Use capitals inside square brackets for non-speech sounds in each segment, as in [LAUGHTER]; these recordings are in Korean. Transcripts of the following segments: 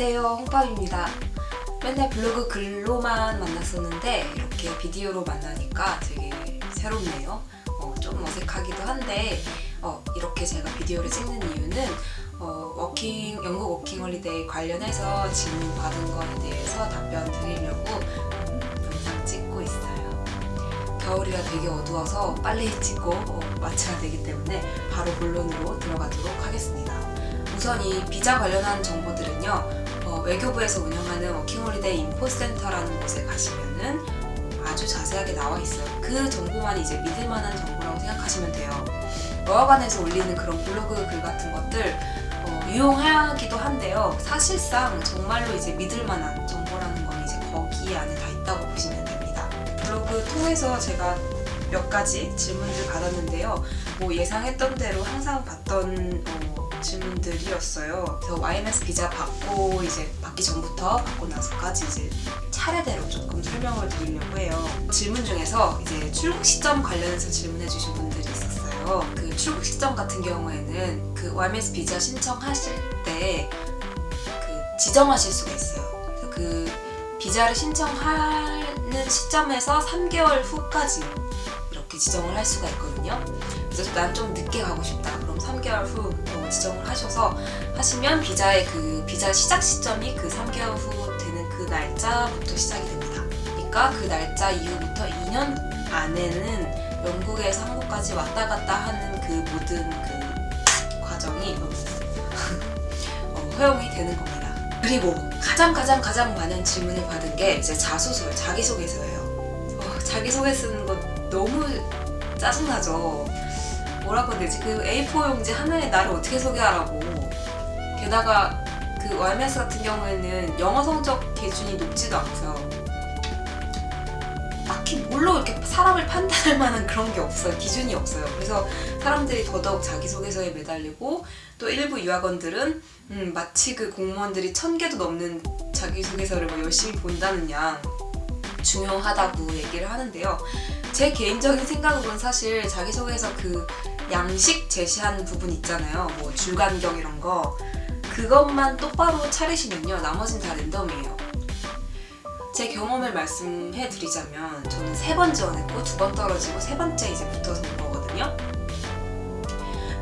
안녕하세요. 홍팝입니다. 맨날 블로그 글로만 만났었는데 이렇게 비디오로 만나니까 되게 새롭네요. 어, 좀 어색하기도 한데 어, 이렇게 제가 비디오를 찍는 이유는 어, 워킹, 영국 워킹 홀리데이 관련해서 질문 받은 거에 대해서 답변 드리려고 음, 영상 찍고 있어요. 겨울이라 되게 어두워서 빨리 찍고 어, 마쳐야 되기 때문에 바로 본론으로 들어가도록 하겠습니다. 우선 이 비자 관련한 정보들은요 어, 외교부에서 운영하는 워킹홀리데이 인포센터라는 곳에 가시면은 아주 자세하게 나와 있어요. 그 정보만 이제 믿을 만한 정보라고 생각하시면 돼요. 어학원에서 올리는 그런 블로그 글 같은 것들 어, 유용하기도 한데요. 사실상 정말로 이제 믿을 만한 정보라는 건 이제 거기 안에 다 있다고 보시면 됩니다. 블로그 통해서 제가 몇 가지 질문들 받았는데요. 뭐 예상했던 대로 항상 받던 어, 질문들이었어요. 그래서 YMS 비자 받고 이제 받기 전부터 받고 나서까지 이제 차례대로 조금 설명을 드리려고 해요. 질문 중에서 이제 출국 시점 관련해서 질문해 주신 분들이 있었어요. 그 출국 시점 같은 경우에는 그 YMS 비자 신청하실 때 그 지정하실 수가 있어요. 그 비자를 신청하는 시점에서 3개월 후까지 이렇게 지정을 할 수가 있거든요. 그래서 난 좀 늦게 가고 싶다. 그럼 3개월 후 지정을 하셔서 하시면 비자의 그 비자 시작 시점이 그 3개월 후 되는 그 날짜부터 시작이 됩니다. 그러니까 그 날짜 이후부터 2년 안에는 영국에서 한국까지 왔다 갔다 하는 그 모든 그 과정이 [LAUGHS] 어, 허용이 되는 겁니다. 그리고 가장 가장 가장 많은 질문을 받은 게 이제 자소서, 자기소개서예요. 어, 자기소개 쓰는 거 너무 짜증나죠. 뭐라고 해야 되지? 그 A4 용지 하나에 나를 어떻게 소개하라고. 게다가 그 YMS 같은 경우에는 영어 성적 기준이 높지도 않고요. 딱히 뭘로 이렇게 사람을 판단할 만한 그런 게 없어요. 기준이 없어요. 그래서 사람들이 더더욱 자기소개서에 매달리고 또 일부 유학원들은 음, 마치 그 공무원들이 천 개도 넘는 자기소개서를 뭐 열심히 본다는 양 중요하다고 얘기를 하는데요 제 개인적인 생각으로는 사실 자기소개서 그 양식 제시한 부분 있잖아요. 뭐 줄간격 이런 거. 그것만 똑바로 차리시면요. 나머진 다 랜덤이에요. 제 경험을 말씀해 드리자면 저는 세 번 지원했고 두 번 떨어지고 세 번째 이제 붙어서 온 거거든요.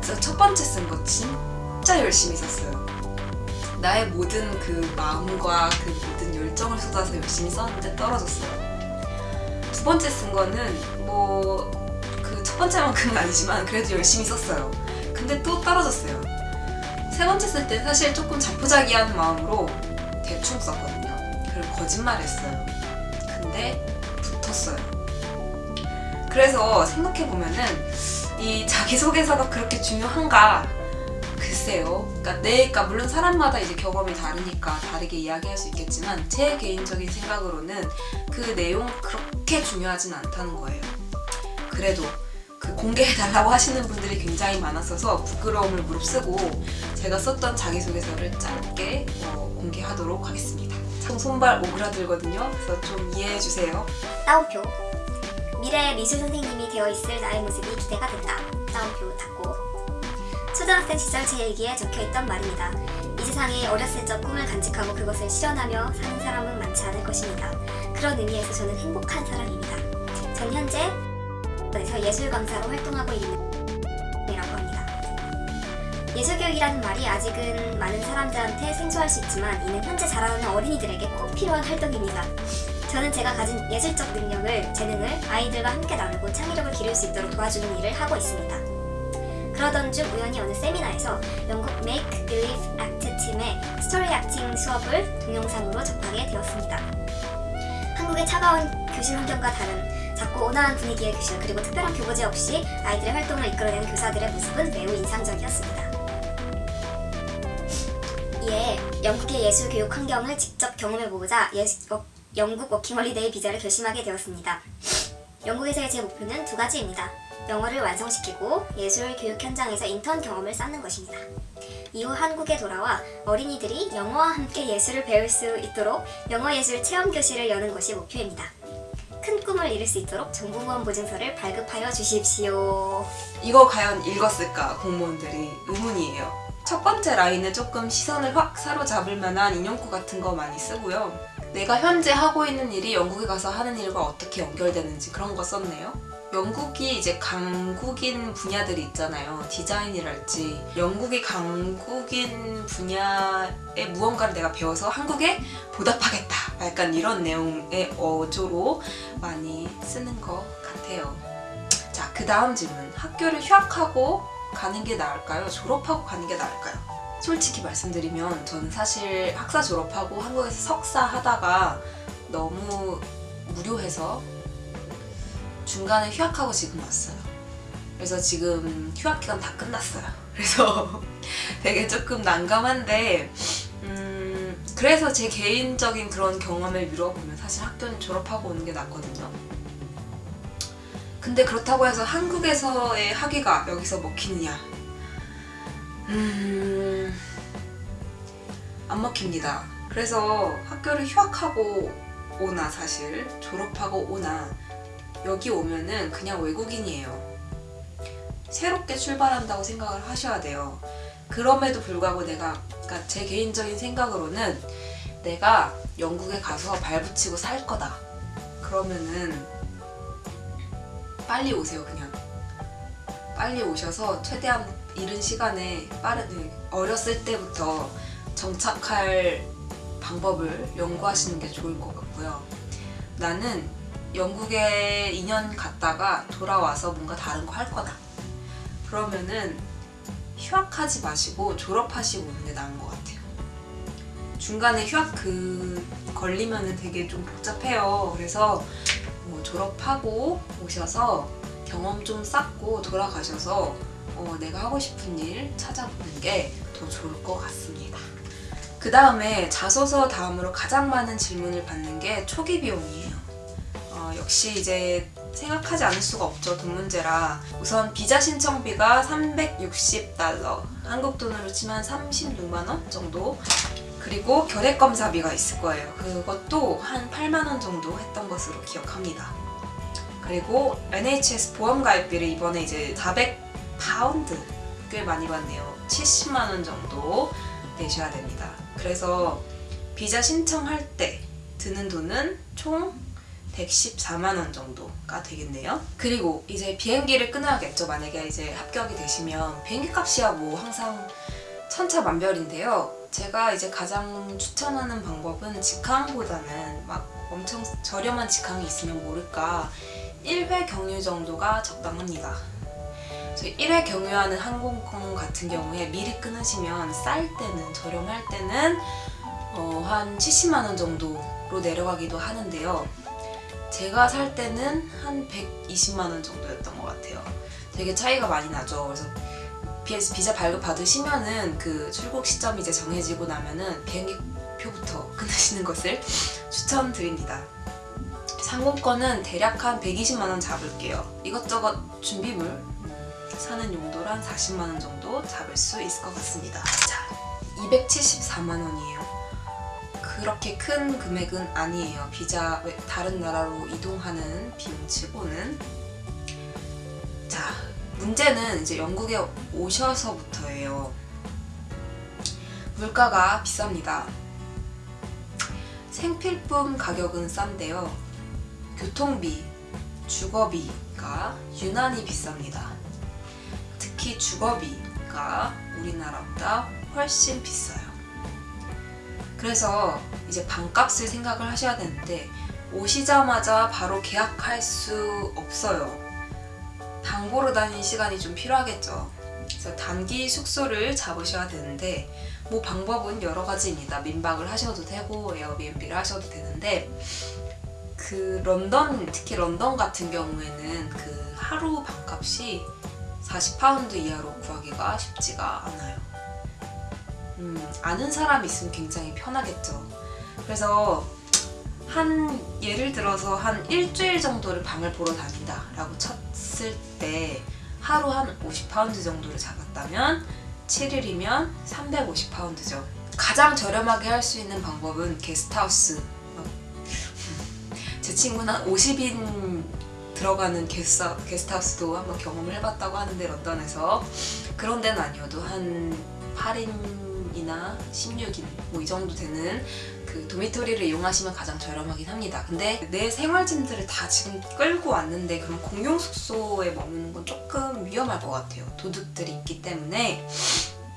그래서 첫 번째 쓴 거 진짜 열심히 썼어요. 나의 모든 그 마음과 그 모든 열정을 쏟아서 열심히 썼는데 떨어졌어요 두 번째 쓴 거는 뭐 그 첫 번째만큼은 아니지만 그래도 열심히 썼어요. 근데 또 떨어졌어요. 세 번째 쓸 때 사실 조금 자포자기한 마음으로 대충 썼거든요. 그리고 거짓말했어요. 근데 붙었어요. 그래서 생각해보면은 이 자기소개서가 그렇게 중요한가 글쎄요. 그러니까 내, 그러니까 물론 사람마다 이제 경험이 다르니까 다르게 이야기할 수 있겠지만 제 개인적인 생각으로는 그 내용 그렇게 중요하진 않다는 거예요. 그래도 그 공개해달라고 [LAUGHS] 하시는 분들이 굉장히 많았어서 부끄러움을 무릅쓰고 제가 썼던 자기소개서를 짧게 어, 공개하도록 하겠습니다. 참 손발 오그라들거든요. 그래서 좀 이해해주세요. 따옴표. 미래의 미술 선생님이 되어 있을 나의 모습이 기대가 된다. 따옴표 닫고 초등학생 시절 제 일기에 적혀있던 말입니다 이 세상에 어렸을 적 꿈을 간직하고 그것을 실현하며 사는 사람은 많지 않을 것입니다 그런 의미에서 저는 행복한 사람입니다 전 현재 에서 예술 강사로 활동하고 있는 이라고 합니다. 예술교육이라는 말이 아직은 많은 사람들한테 생소할 수 있지만 이는 현재 자라는 어린이들에게 꼭 필요한 활동입니다. 저는 제가 가진 예술적 능력을, 재능을 아이들과 함께 나누고 창의력을 기를 수 있도록 도와주는 일을 하고 있습니다. 그러던 중 우연히 어느 세미나에서 영국 Make Believe Arts 팀의 story acting 수업을 동영상으로 접하게 되었습니다. 한국의 차가운 교실 환경과 다른 작고 온화한 분위기의 교실 그리고 특별한 교보재 없이 아이들의 활동을 이끌어내는 교사들의 모습은 매우 인상적이었습니다. 이에 영국의 예술 교육 환경을 직접 경험해보고자 예수, 어, 영국 워킹홀리데이 비자를 결심하게 되었습니다. 영국에서의 제 목표는 두 가지입니다. 영어를 완성시키고 예술 교육 현장에서 인턴 경험을 쌓는 것입니다. 이후 한국에 돌아와 어린이들이 영어와 함께 예술을 배울 수 있도록 영어예술 체험교실을 여는 것이 목표입니다. 큰 꿈을 이룰 수 있도록 정보보험 보증서를 발급하여 주십시오. 이거 과연 읽었을까 공무원들이 의문이에요. 첫 번째 라인은 조금 시선을 확 사로잡을 만한 인형구 같은 거 많이 쓰고요. 내가 현재 하고 있는 일이 영국에 가서 하는 일과 어떻게 연결되는지 그런 거 썼네요. 영국이 이제 강국인 분야들이 있잖아요. 디자인이랄지. 영국이 강국인 분야의 무언가를 내가 배워서 한국에 보답하겠다. 약간 이런 내용의 어조로 많이 쓰는 것 같아요. 자, 그 다음 질문. 학교를 휴학하고 가는 게 나을까요? 졸업하고 가는 게 나을까요? 솔직히 말씀드리면 저는 사실 학사 졸업하고 한국에서 석사 하다가 너무 무료해서 중간에 휴학하고 지금 왔어요. 그래서 지금 휴학 기간 다 끝났어요. [LAUGHS] 그래서 되게 조금 난감한데 음, 그래서 제 개인적인 그런 경험을 미뤄보면 사실 학교는 졸업하고 오는 게 낫거든요. 근데 그렇다고 해서 한국에서의 학위가 여기서 먹히느냐? 음, 안 먹힙니다. 그래서 학교를 휴학하고 오나 사실 졸업하고 오나 여기 오면은 그냥 외국인이에요. 새롭게 출발한다고 생각을 하셔야 돼요. 그럼에도 불구하고 내가 그러니까 제 개인적인 생각으로는 내가 영국에 가서 발붙이고 살 거다. 그러면은 빨리 오세요 그냥. 빨리 오셔서 최대한 이른 시간에 빠른 어렸을 때부터 정착할 방법을 연구하시는 게 좋을 것 같고요. 나는 영국에 2년 갔다가 돌아와서 뭔가 다른 거 할 거다. 그러면은 휴학하지 마시고 졸업하시고 오는 게 나은 것 같아요. 중간에 휴학 그 걸리면은 되게 좀 복잡해요. 그래서 뭐 졸업하고 오셔서 경험 좀 쌓고 돌아가셔서 어, 내가 하고 싶은 일 찾아보는 게 더 좋을 것 같습니다. 그 다음에 자소서 다음으로 가장 많은 질문을 받는 게 초기 비용이에요. 어, 역시 이제 생각하지 않을 수가 없죠 돈 문제라. 우선 비자 신청비가 360달러. 한국 돈으로 치면 36만 원 정도. 그리고 결핵 검사비가 있을 거예요. 그것도 한 8만 원 정도 했던 것으로 기억합니다. 그리고 NHS 보험 가입비를 이번에 이제 400 파운드 꽤 많이 받네요. 70만 원 정도 내셔야 됩니다. 그래서 비자 신청할 때 드는 돈은 총 114만 원 정도가 되겠네요. 그리고 이제 비행기를 끊어야겠죠. 만약에 이제 합격이 되시면 비행기 값이야 뭐 항상 천차만별인데요. 제가 이제 가장 추천하는 방법은 직항보다는 막 엄청 저렴한 직항이 있으면 모를까 1회 경유 정도가 적당합니다. 그래서 1회 경유하는 항공권 같은 경우에 미리 끊으시면 쌀 때는 저렴할 때는 어, 한 70만 원 정도로 내려가기도 하는데요. 제가 살 때는 한 120만 원 정도였던 것 같아요. 되게 차이가 많이 나죠. 그래서 비- 비자 발급 받으시면은 그 출국 시점이 이제 정해지고 나면은 비행기 표부터 [LAUGHS] 끊으시는 것을 추천드립니다. 상공권은 대략 한 120만 원 잡을게요. 이것저것 준비물 음, 사는 용도로 한 40만 원 정도 잡을 수 있을 것 같습니다. 자, 274만 원이에요. 그렇게 큰 금액은 아니에요. 비자 외- 다른 나라로 이동하는 비용치고는 자 문제는 이제 영국에 오셔서부터예요. 물가가 비쌉니다. 생필품 가격은 싼데요. 교통비, 주거비가 유난히 비쌉니다. 특히 주거비가 우리나라보다 훨씬 비싸요. 그래서 이제 방값을 생각을 하셔야 되는데 오시자마자 바로 계약할 수 없어요. 당 보러 다니는 시간이 좀 필요하겠죠. 그래서 단기 숙소를 잡으셔야 되는데 뭐 방법은 여러 가지입니다. 민박을 하셔도 되고 에어비앤비를 하셔도 되는데 그 런던 특히 런던 같은 경우에는 그 하루 방값이 40파운드 이하로 구하기가 쉽지가 않아요. 음, 아는 사람 있으면 굉장히 편하겠죠. 그래서 한 예를 들어서 한 일주일 정도를 방을 보러 다닌다 라고 쳤을 때 하루 한 50파운드 정도를 잡았다면 7일이면 350파운드죠. 가장 저렴하게 할 수 있는 방법은 게스트하우스. 어, 제 친구는 한 50인 들어가는 게스트, 게스트하우스도 한번 경험을 해봤다고 하는데 런던에서 그런 데는 아니어도 한 8인 이나 16인 뭐 이 정도 되는 그 도미토리를 이용하시면 가장 저렴하긴 합니다. 근데 내 생활짐들을 다 지금 끌고 왔는데 그런 공용 숙소에 머무는 건 조금 위험할 것 같아요. 도둑들이 있기 때문에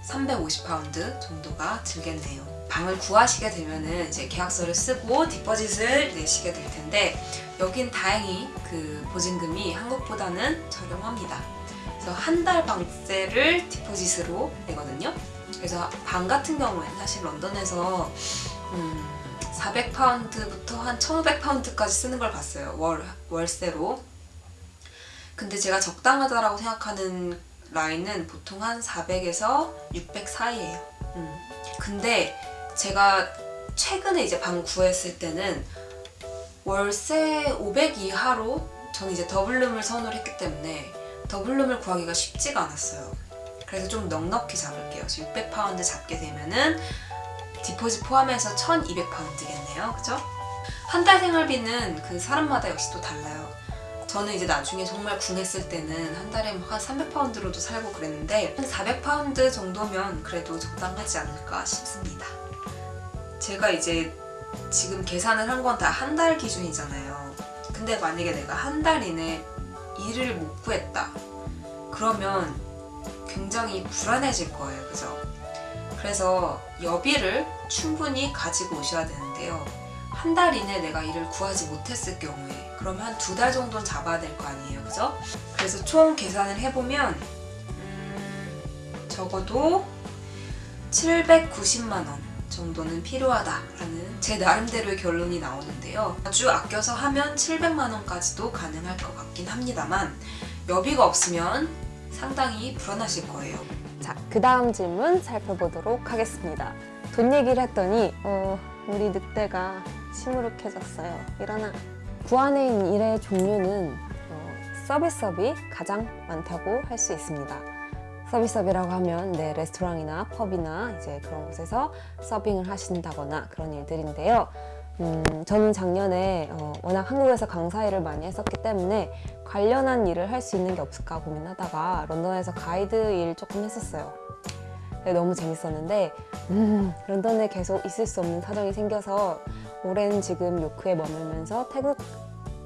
350파운드 정도가 들겠네요. 방을 구하시게 되면은 이제 계약서를 쓰고 디퍼짓을 내시게 될 텐데 여긴 다행히 그 보증금이 한국보다는 저렴합니다. 그래서 한 달 방세를 디포짓으로 내거든요. 그래서 방 같은 경우에는 사실 런던에서 음, 400파운드부터 한 1,500파운드까지 쓰는 걸 봤어요. 월 월세로. 근데 제가 적당하다라고 생각하는 라인은 보통 한 400에서 600 사이예요. 음. 근데 제가 최근에 이제 방 구했을 때는 월세 500 이하로 저는 이제 더블룸을 선호를 했기 때문에 더블룸을 구하기가 쉽지가 않았어요. 그래서 좀 넉넉히 잡을게요. 600파운드 잡게 되면은 디포짓 포함해서 1200파운드겠네요. 그죠? 한 달 생활비는 그 사람마다 역시 또 달라요. 저는 이제 나중에 정말 궁했을 때는 한 달에 뭐한 300파운드로도 살고 그랬는데 한 400파운드 정도면 그래도 적당하지 않을까 싶습니다. 제가 이제 지금 계산을 한 건 다 한 달 기준이잖아요. 근데 만약에 내가 한 달 이내 일을 못 구했다. 그러면 굉장히 불안해질 거예요. 그죠? 그래서 여비를 충분히 가지고 오셔야 되는데요. 한 달 이내 내가 일을 구하지 못했을 경우에 그러면 한 두 달 정도는 잡아야 될 거 아니에요. 그죠? 그래서 총 계산을 해보면 음, 적어도 790만 원 정도는 필요하다라는 제 나름대로의 결론이 나오는데요. 아주 아껴서 하면 700만 원까지도 가능할 것 같긴 합니다만 여비가 없으면 상당히 불안하실 거예요. 자, 그 다음 질문 살펴보도록 하겠습니다. 돈 얘기를 했더니, 어, 우리 늑대가 시무룩해졌어요. 일어나. 구안에 일의 종류는 어, 서비스업이 가장 많다고 할 수 있습니다. 서비스업이라고 하면 네, 레스토랑이나 펍이나 이제 그런 곳에서 서빙을 하신다거나 그런 일들인데요. 음, 저는 작년에 어, 워낙 한국에서 강사 일을 많이 했었기 때문에 관련한 일을 할 수 있는 게 없을까 고민하다가 런던에서 가이드 일 조금 했었어요. 네, 너무 재밌었는데 음, 런던에 계속 있을 수 없는 사정이 생겨서 올해는 지금 요크에 머물면서 태국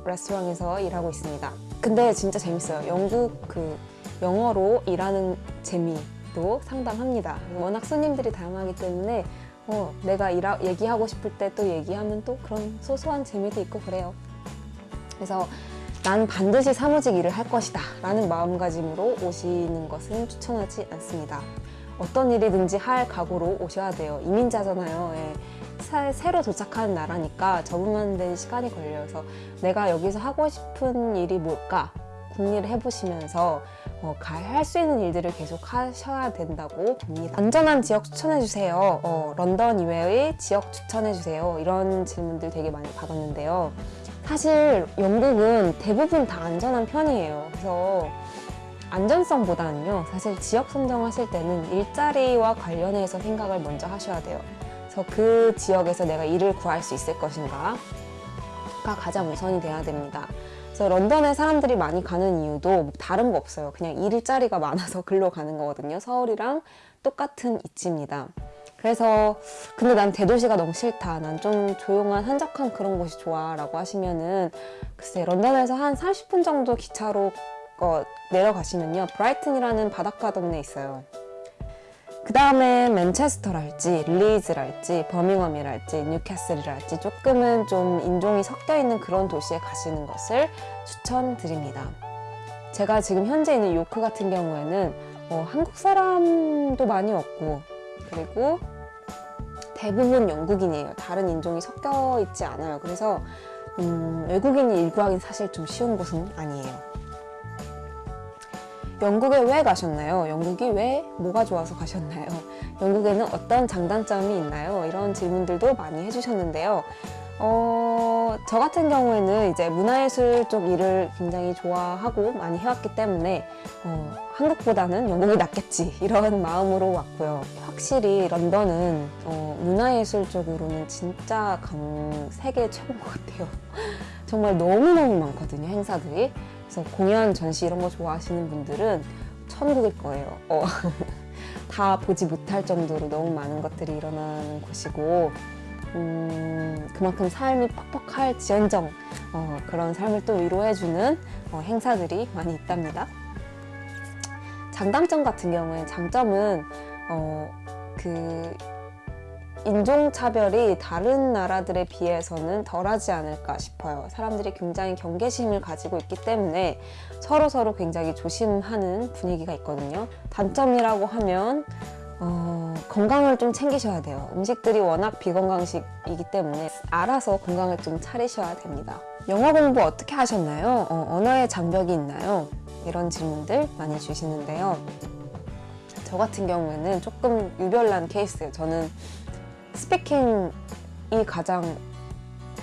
레스토랑에서 일하고 있습니다. 근데 진짜 재밌어요. 영국 그 영어로 일하는 재미도 상당합니다. 워낙 손님들이 다양하기 때문에 어, 내가 일하, 얘기하고 싶을 때 또 얘기하면 또 그런 소소한 재미도 있고 그래요. 그래서 난 반드시 사무직 일을 할 것이다 라는 마음가짐으로 오시는 것은 추천하지 않습니다. 어떤 일이든지 할 각오로 오셔야 돼요. 이민자잖아요. 예. 사- 새로 도착하는 나라니까 적응하는 시간이 걸려서 내가 여기서 하고 싶은 일이 뭘까 궁리를 해보시면서 어, 할수 있는 일들을 계속 하셔야 된다고 봅니다. 안전한 지역 추천해주세요. 어, 런던 이외의 지역 추천해주세요. 이런 질문들 되게 많이 받았는데요. 사실 영국은 대부분 다 안전한 편이에요. 그래서 안전성보다는요, 사실 지역 선정하실 때는 일자리와 관련해서 생각을 먼저 하셔야 돼요. 그래서 그 지역에서 내가 일을 구할 수 있을 것인가가 가장 우선이 돼야 됩니다. 그래서 런던에 사람들이 많이 가는 이유도 뭐 다른 거 없어요. 그냥 일자리가 많아서 [LAUGHS] 글로 가는 거거든요. 서울이랑 똑같은 이치입니다. 그래서 근데 난 대도시가 너무 싫다. 난 좀 조용한 한적한 그런 곳이 좋아 라고 하시면은 글쎄 런던에서 한 30분 정도 기차로 어, 내려가시면요. 브라이튼이라는 바닷가 동네 있어요. 그 다음에 맨체스터랄지 리즈랄지 버밍엄이랄지 뉴캐슬이랄지 조금은 좀 인종이 섞여 있는 그런 도시에 가시는 것을 추천드립니다. 제가 지금 현재 있는 요크 같은 경우에는 어, 한국 사람도 많이 없고 그리고 대부분 영국인이에요. 다른 인종이 섞여 있지 않아요. 그래서 음, 외국인이 일 구하기는 사실 좀 쉬운 곳은 아니에요. 영국에 왜 가셨나요? 영국이 왜 뭐가 좋아서 가셨나요? 영국에는 어떤 장단점이 있나요? 이런 질문들도 많이 해주셨는데요. 어, 저 같은 경우에는 이제 문화예술 쪽 일을 굉장히 좋아하고 많이 해왔기 때문에 어, 한국보다는 영국이 낫겠지 이런 [LAUGHS] 마음으로 왔고요. 확실히 런던은 어, 문화예술 쪽으로는 진짜 강 세계 최고인 것 같아요. [LAUGHS] 정말 너무너무 많거든요, 행사들이. 그래서 공연, 전시 이런 거 좋아하시는 분들은 천국일 거예요. 어. [LAUGHS] 다 보지 못할 정도로 너무 많은 것들이 일어나는 곳이고 음, 그만큼 삶이 퍽퍽할 지연정 어, 그런 삶을 또 위로해주는 어, 행사들이 많이 있답니다. 장단점 같은 경우에 장점은 어, 그 인종차별이 다른 나라들에 비해서는 덜하지 않을까 싶어요. 사람들이 굉장히 경계심을 가지고 있기 때문에 서로 서로 굉장히 조심하는 분위기가 있거든요. 단점이라고 하면 어, 건강을 좀 챙기셔야 돼요. 음식들이 워낙 비건강식이기 때문에 알아서 건강을 좀 차리셔야 됩니다. 영어 공부 어떻게 하셨나요? 어, 언어의 장벽이 있나요? 이런 질문들 많이 주시는데요. 저 같은 경우에는 조금 유별난 케이스예요. 저는 speaking이 가장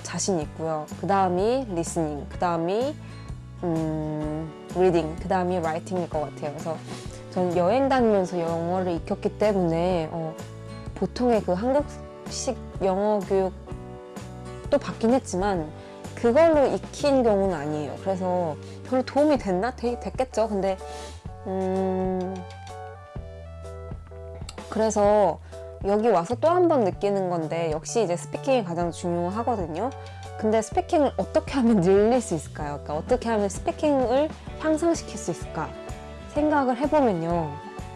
자신 있고요. 그 다음이 listening, 그 다음이 음, reading, 그 다음이 writing일 것 같아요. 그래서 저는 여행 다니면서 영어를 익혔기 때문에 어, 보통의 그 한국식 영어 교육도 받긴 했지만 그걸로 익힌 경우는 아니에요. 그래서 별로 도움이 됐나? 되, 됐겠죠. 근데 음, 그래서 여기 와서 또 한 번 느끼는 건데 역시 이제 스피킹이 가장 중요하거든요. 근데 스피킹을 어떻게 하면 늘릴 수 있을까요? 그러니까 어떻게 하면 스피킹을 향상시킬 수 있을까? 생각을 해보면요.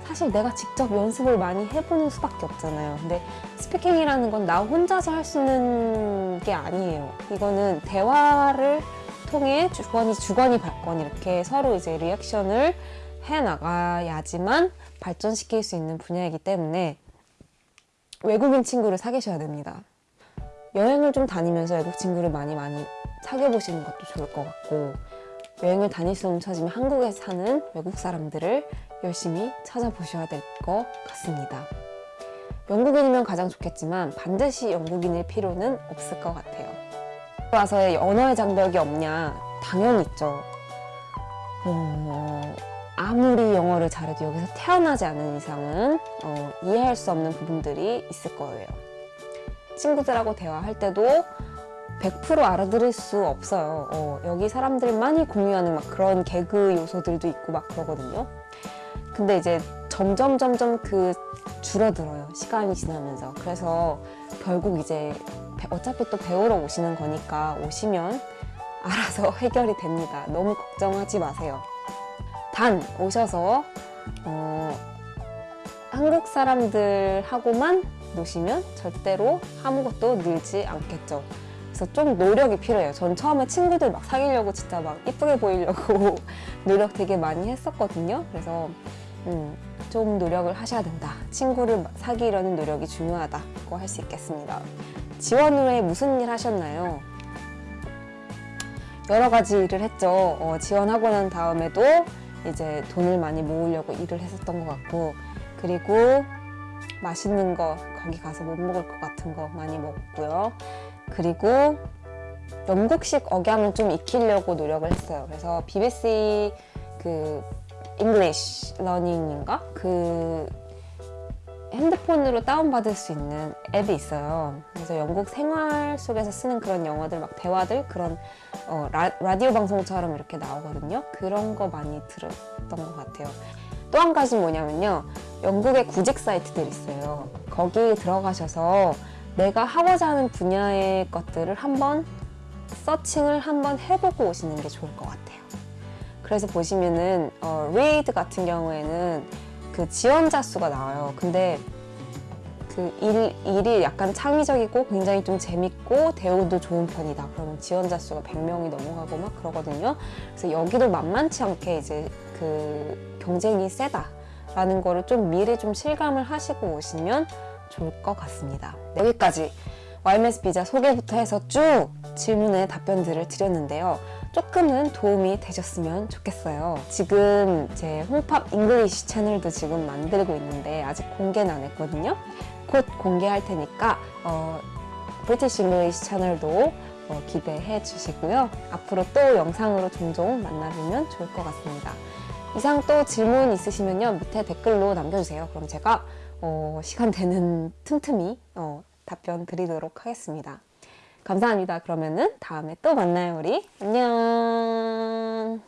사실 내가 직접 연습을 많이 해보는 수밖에 없잖아요. 근데 스피킹이라는 건 나 혼자서 할 수 있는 게 아니에요. 이거는 대화를 통해 주거니 주거니 받거니 이렇게 서로 이제 리액션을 해 나가야지만 발전시킬 수 있는 분야이기 때문에 외국인 친구를 사귀셔야 됩니다. 여행을 좀 다니면서 외국 친구를 많이 많이 사귀어 보시는 것도 좋을 것 같고 여행을 다닐 수 없는 처지면 한국에 사는 외국 사람들을 열심히 찾아보셔야 될 것 같습니다. 영국인이면 가장 좋겠지만 반드시 영국인일 필요는 없을 것 같아요. 와서의 언어의 장벽이 없냐? 당연히 있죠. 어, 아무리 영어를 잘해도 여기서 태어나지 않은 이상은 어, 이해할 수 없는 부분들이 있을 거예요. 친구들하고 대화할 때도 100% 알아들을 수 없어요. 어, 여기 사람들만이 공유하는 막 그런 개그 요소들도 있고 막 그러거든요. 근데 이제 점점 점점 그 줄어들어요. 시간이 지나면서. 그래서 결국 이제 배- 어차피 또 배우러 오시는 거니까 오시면 알아서 [LAUGHS] 해결이 됩니다. 너무 걱정하지 마세요. 단 오셔서 어, 한국 사람들하고만 노시면 절대로 아무것도 늘지 않겠죠. 그래서 좀 노력이 필요해요. 전 처음에 친구들 막 사귀려고 진짜 막 이쁘게 보이려고 [LAUGHS] 노력 되게 많이 했었거든요. 그래서 음, 좀 노력을 하셔야 된다. 친구를 사귀려는 노력이 중요하다고 할 수 있겠습니다. 지원 후에 무슨 일 하셨나요? 여러 가지 일을 했죠. 어, 지원하고 난 다음에도 이제 돈을 많이 모으려고 일을 했었던 것 같고 그리고 맛있는 거 거기 가서 못 먹을 것 같은 거 많이 먹고요. 그리고 영국식 억양을 좀 익히려고 노력을 했어요. 그래서 BBC 그 English Learning인가 그 핸드폰으로 다운받을 수 있는 앱이 있어요. 그래서 영국 생활 속에서 쓰는 그런 영어들, 막 대화들, 그런 어, 라, 라디오 방송처럼 이렇게 나오거든요. 그런 거 많이 들었던 것 같아요. 또 한 가지 뭐냐면요. 영국의 구직 사이트들 있어요. 거기 들어가셔서 내가 하고자 하는 분야의 것들을 한번 서칭을 한번 해보고 오시는 게 좋을 것 같아요. 그래서 보시면은 어, read 같은 경우에는 그 지원자 수가 나와요. 근데 그 일, 일이 약간 창의적이고 굉장히 좀 재밌고 대우도 좋은 편이다. 그러면 지원자 수가 100명이 넘어가고 막 그러거든요. 그래서 여기도 만만치 않게 이제 그 경쟁이 세다라는 거를 좀 미리 좀 실감을 하시고 오시면 좋을 것 같습니다. 여기까지 YMS 비자 소개부터 해서 쭉 질문에 답변들을 드렸는데요. 조금은 도움이 되셨으면 좋겠어요. 지금 제 홈팝 English 채널도 지금 만들고 있는데 아직 공개는 안 했거든요. 곧 공개할 테니까 어, British English 채널도 어, 기대해 주시고요. 앞으로 또 영상으로 종종 만나보면 좋을 것 같습니다. 이상 또 질문 있으시면요 밑에 댓글로 남겨주세요. 그럼 제가 어, 시간 되는 틈틈이 어, 답변 드리도록 하겠습니다. 감사합니다. 그러면은 다음에 또 만나요, 우리. 안녕.